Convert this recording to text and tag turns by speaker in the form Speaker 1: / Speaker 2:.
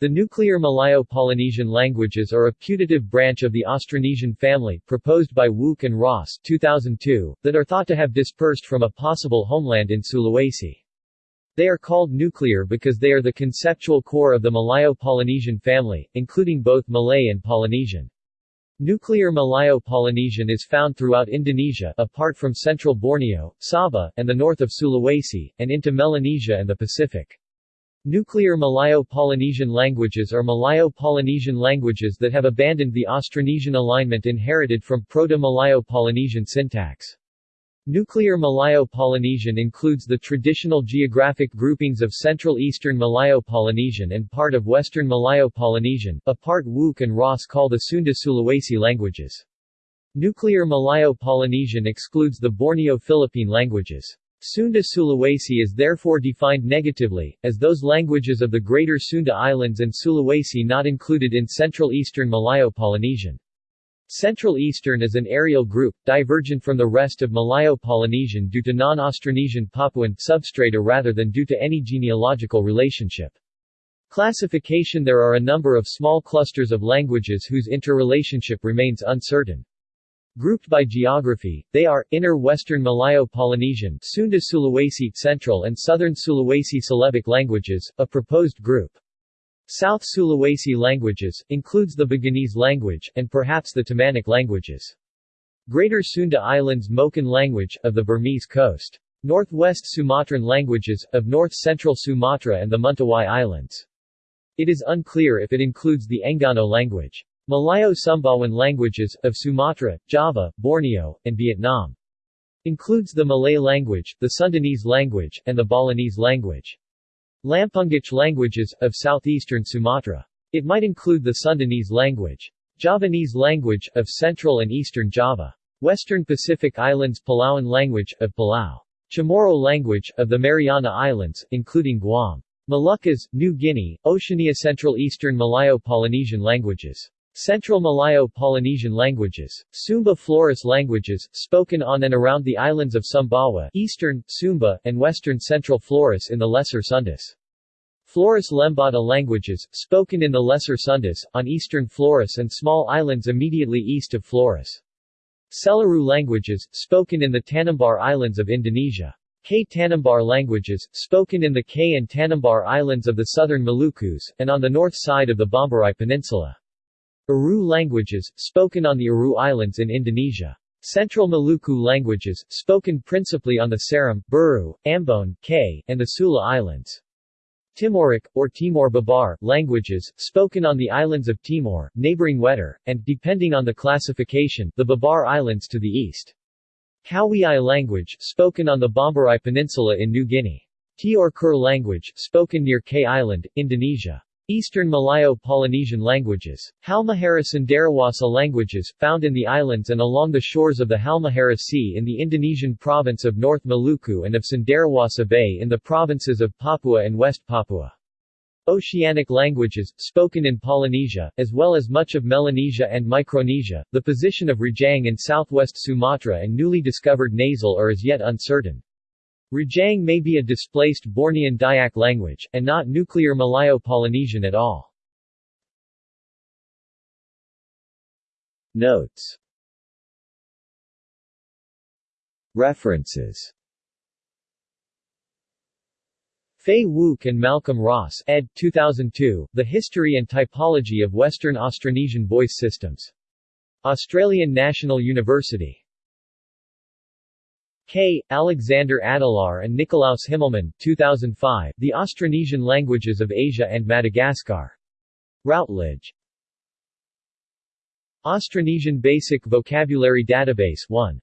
Speaker 1: The nuclear Malayo-Polynesian languages are a putative branch of the Austronesian family, proposed by Wouk and Ross 2002, that are thought to have dispersed from a possible homeland in Sulawesi. They are called nuclear because they are the conceptual core of the Malayo-Polynesian family, including both Malay and Polynesian. Nuclear Malayo-Polynesian is found throughout Indonesia, apart from central Borneo, Sabah, and the north of Sulawesi, and into Melanesia and the Pacific. Nuclear Malayo-Polynesian languages are Malayo-Polynesian languages that have abandoned the Austronesian alignment inherited from Proto-Malayo-Polynesian syntax. Nuclear Malayo-Polynesian includes the traditional geographic groupings of Central Eastern Malayo-Polynesian and part of Western Malayo-Polynesian, a part Wouk and Ross call the Sunda-Sulawesi languages. Nuclear Malayo-Polynesian excludes the Borneo-Philippine languages. Sunda Sulawesi is therefore defined negatively, as those languages of the Greater Sunda Islands and Sulawesi not included in Central Eastern Malayo-Polynesian. Central Eastern is an areal group, divergent from the rest of Malayo-Polynesian due to non-Austronesian Papuan substrata rather than due to any genealogical relationship. Classification There are a number of small clusters of languages whose interrelationship remains uncertain. Grouped by geography, they are, Inner Western Malayo-Polynesian Sunda Sulawesi Central and Southern Sulawesi Celebic languages, a proposed group. South Sulawesi languages, includes the Buginese language, and perhaps the Tamanic languages. Greater Sunda Islands Moken language, of the Burmese coast. Northwest Sumatran languages, of north-central Sumatra and the Mentawai Islands. It is unclear if it includes the Enggano language. Malayo-Sumbawan languages, of Sumatra, Java, Borneo, and Vietnam. Includes the Malay language, the Sundanese language, and the Balinese language. Lampungic languages, of southeastern Sumatra. It might include the Sundanese language. Javanese language, of central and eastern Java. Western Pacific Islands Palauan language, of Palau. Chamorro language, of the Mariana Islands, including Guam. Moluccas, New Guinea, Oceania Central Eastern Malayo-Polynesian languages. Central Malayo-Polynesian languages. Sumba Flores languages, spoken on and around the islands of Sumbawa Eastern, Sumba, and Western Central Flores in the Lesser Sundas. Flores Lembata languages, spoken in the Lesser Sundas, on eastern Flores and small islands immediately east of Flores. Selaru languages, spoken in the Tanimbar Islands of Indonesia. Kei Tanimbar languages, spoken in the Kei and Tanimbar Islands of the southern Malukus, and on the north side of the Bomberai Peninsula. Aru languages, spoken on the Aru Islands in Indonesia. Central Maluku languages, spoken principally on the Seram, Buru, Ambon, Kei, and the Sula Islands. Timoric, or Timor Babar, languages, spoken on the islands of Timor, neighboring Wetar, and, depending on the classification, the Babar Islands to the east. Kowiai language, spoken on the Bomberai Peninsula in New Guinea. Teor Kur language, spoken near Kei Island, Indonesia. Eastern Malayo-Polynesian languages. Halmahera Cenderawasih languages, found in the islands and along the shores of the Halmahera Sea in the Indonesian province of North Maluku and of Cenderawasih Bay in the provinces of Papua and West Papua. Oceanic languages, spoken in Polynesia, as well as much of Melanesia and Micronesia. The position of Rejang in southwest Sumatra and newly discovered Nasal are as yet uncertain. Rejang may be a displaced Bornean Dayak language, and not nuclear Malayo-Polynesian at all. Notes References Fay Wouk and Malcolm Ross ed. 2002, The History and Typology of Western Austronesian Voice Systems. Australian National University K. Alexander Adelaar and Nikolaus Himmelmann 2005, The Austronesian Languages of Asia and Madagascar. Routledge. Austronesian Basic Vocabulary Database 1.